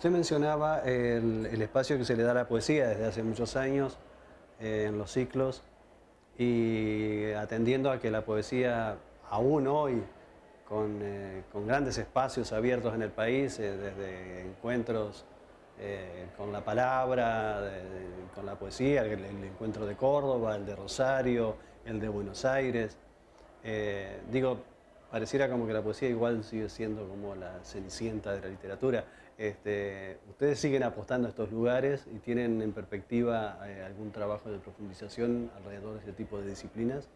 Usted mencionaba el, espacio que se le da a la poesía desde hace muchos años eh, en los ciclos y atendiendo a que la poesía aún hoy, con, eh, grandes espacios abiertos en el país, eh, desde encuentros con la palabra, con la poesía, el, el, encuentro de Córdoba, el de Rosario, el de Buenos Aires. digo, pareciera como que la poesía igual sigue siendo como la cenicienta de la literatura. Este, ¿Ustedes siguen apostando a estos lugares y tienen en perspectiva eh, algún trabajo de profundización alrededor de este tipo de disciplinas?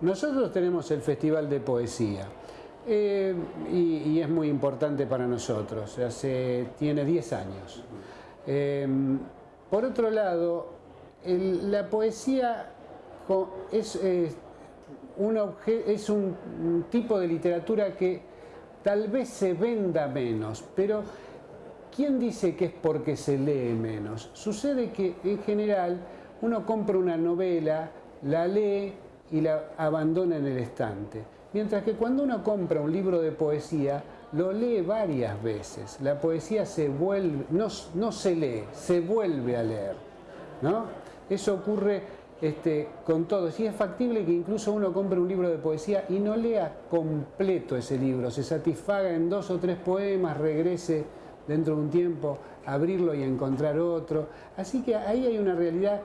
Nosotros tenemos el Festival de Poesía eh, y, es muy importante para nosotros, hace, tiene 10 años. Em, por otro lado, la poesía es es un tipo de literatura que tal vez se venda menos, pero ¿quién dice que es porque se lee menos? Sucede que en general uno compra una novela, la lee y la abandona en el estante. Mientras que cuando uno compra un libro de poesía, lo lee varias veces. La poesía se vuelve, no, no se lee, se vuelve a leer. ¿no? Eso ocurre este, con todo. Si es factible que incluso uno compre un libro de poesía y no lea completo ese libro, se satisfaga en dos o tres poemas, regrese dentro de un tiempo, abrirlo y encontrar otro. Así que ahí hay una realidad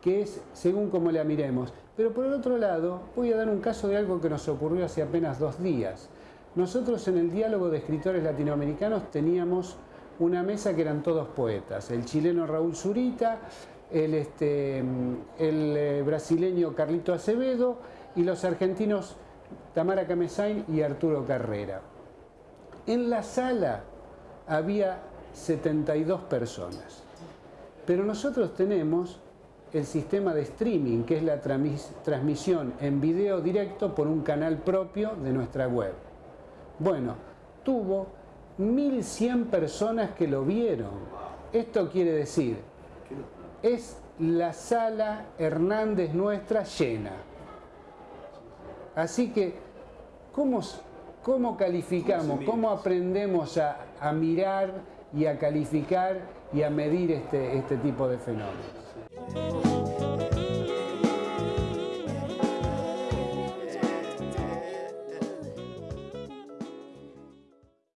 que es según como la miremos. Pero por el otro lado, voy a dar un caso de algo que nos ocurrió hace apenas dos días. Nosotros en el diálogo de escritores latinoamericanos teníamos una mesa que eran todos poetas. El chileno Raúl Zurita, el, este, eh, brasileño Carlito Acevedo y los argentinos Tamara Camesain y Arturo Carrera. En la sala había 72 personas, pero nosotros tenemos el sistema de streaming, que es la transmisión en video directo por un canal propio de nuestra web. Bueno, tuvo 1.100 personas que lo vieron. Esto quiere decir es la sala Hernández nuestra llena. Así que, ¿cómo, cómo calificamos, cómo aprendemos a, mirar y a calificar y a medir este, este tipo de fenómenos?